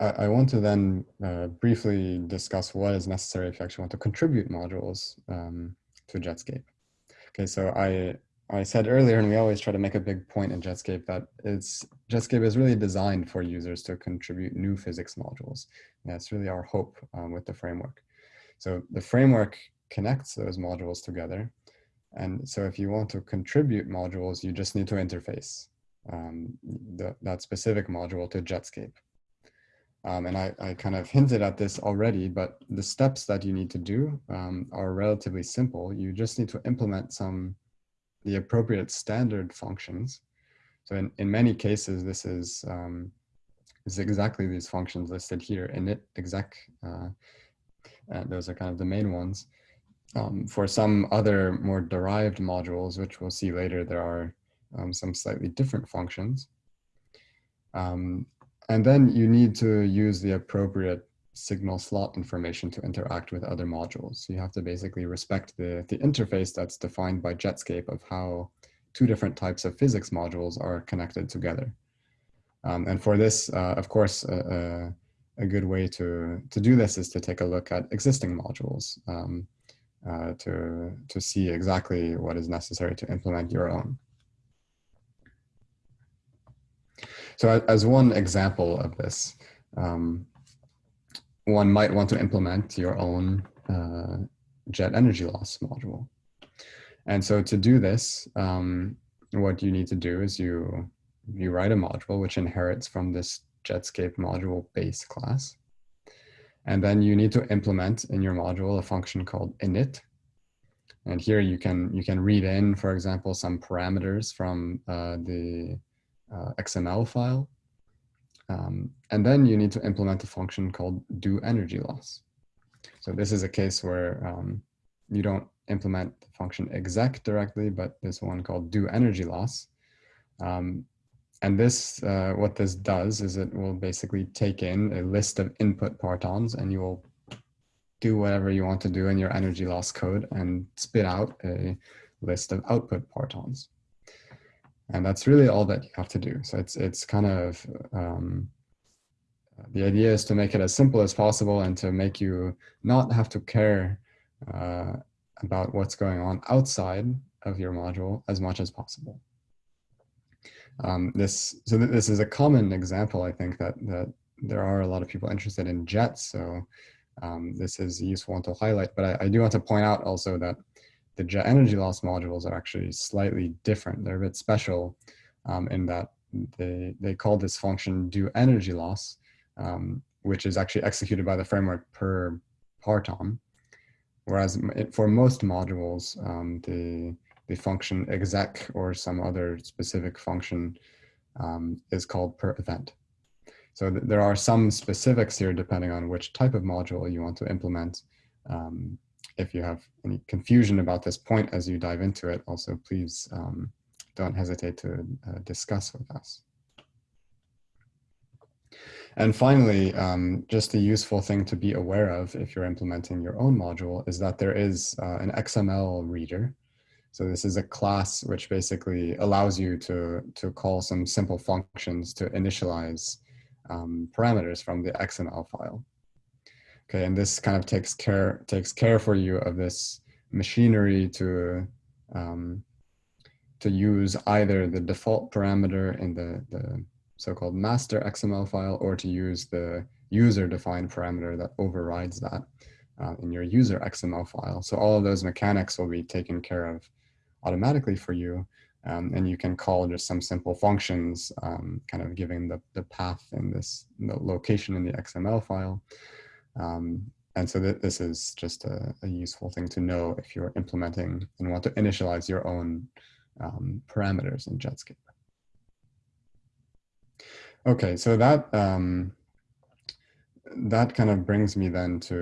I, I want to then uh, briefly discuss what is necessary if you actually want to contribute modules um, to Jetscape. Okay, so I, I said earlier, and we always try to make a big point in Jetscape that it's, Jetscape is really designed for users to contribute new physics modules. That's really our hope um, with the framework. So the framework connects those modules together. And so if you want to contribute modules, you just need to interface um, the, that specific module to Jetscape. Um, and I, I, kind of hinted at this already, but the steps that you need to do um, are relatively simple. You just need to implement some, the appropriate standard functions. So in, in many cases, this is, um, is exactly these functions listed here, init, exec, uh, those are kind of the main ones. Um, for some other more derived modules, which we'll see later, there are um, some slightly different functions. Um, and then you need to use the appropriate signal slot information to interact with other modules. So you have to basically respect the, the interface that's defined by Jetscape of how two different types of physics modules are connected together. Um, and for this, uh, of course, uh, uh, a good way to, to do this is to take a look at existing modules um, uh, to, to see exactly what is necessary to implement your own. So as one example of this, um, one might want to implement your own uh, jet energy loss module. And so to do this, um, what you need to do is you, you write a module which inherits from this Jetscape module base class. And then you need to implement in your module a function called init. And here you can, you can read in, for example, some parameters from uh, the uh, XML file. Um, and then you need to implement a function called do energy loss. So this is a case where um, you don't implement the function exec directly, but this one called do energy loss. Um, and this, uh, what this does is it will basically take in a list of input partons and you will do whatever you want to do in your energy loss code and spit out a list of output partons. And that's really all that you have to do. So it's, it's kind of, um, the idea is to make it as simple as possible and to make you not have to care uh, about what's going on outside of your module as much as possible. Um, this, so th this is a common example, I think, that, that there are a lot of people interested in jets. So um, this is useful to highlight. But I, I, do want to point out also that the jet energy loss modules are actually slightly different. They're a bit special um, in that they, they call this function do energy loss, um, which is actually executed by the framework per parton. Whereas for most modules, um, the the function exec or some other specific function um, is called per event. So th there are some specifics here depending on which type of module you want to implement. Um, if you have any confusion about this point as you dive into it, also please um, don't hesitate to uh, discuss with us. And finally, um, just a useful thing to be aware of if you're implementing your own module is that there is uh, an XML reader so this is a class which basically allows you to, to call some simple functions to initialize um, parameters from the XML file. Okay, and this kind of takes care, takes care for you of this machinery to, um, to use either the default parameter in the, the so-called master XML file or to use the user-defined parameter that overrides that uh, in your user XML file. So all of those mechanics will be taken care of automatically for you. Um, and you can call just some simple functions, um, kind of giving the, the path in this the location in the XML file. Um, and so th this is just a, a, useful thing to know if you're implementing and want to initialize your own um, parameters in Jetscape. Okay, so that um, that kind of brings me then to